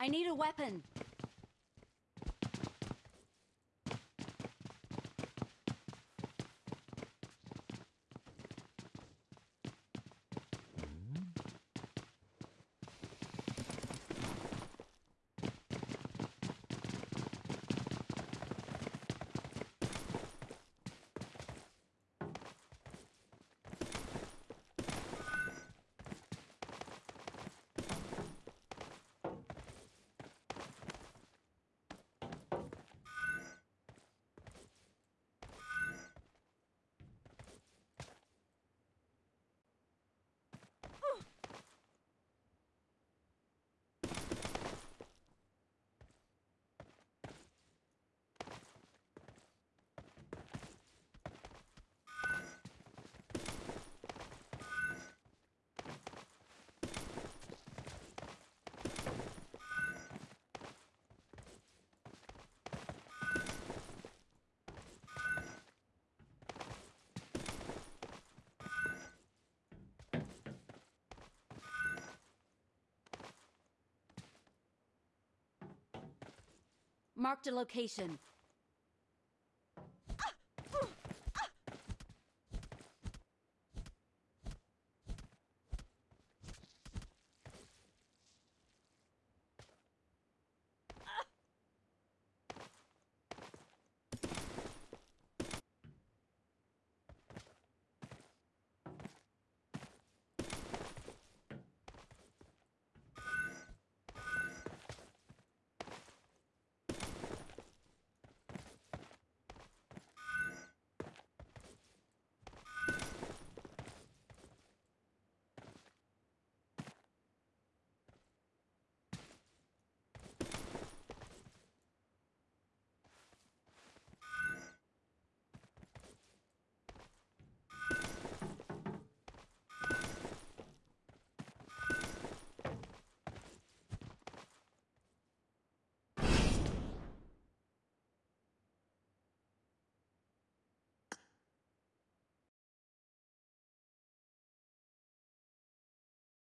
I need a weapon. Marked a location.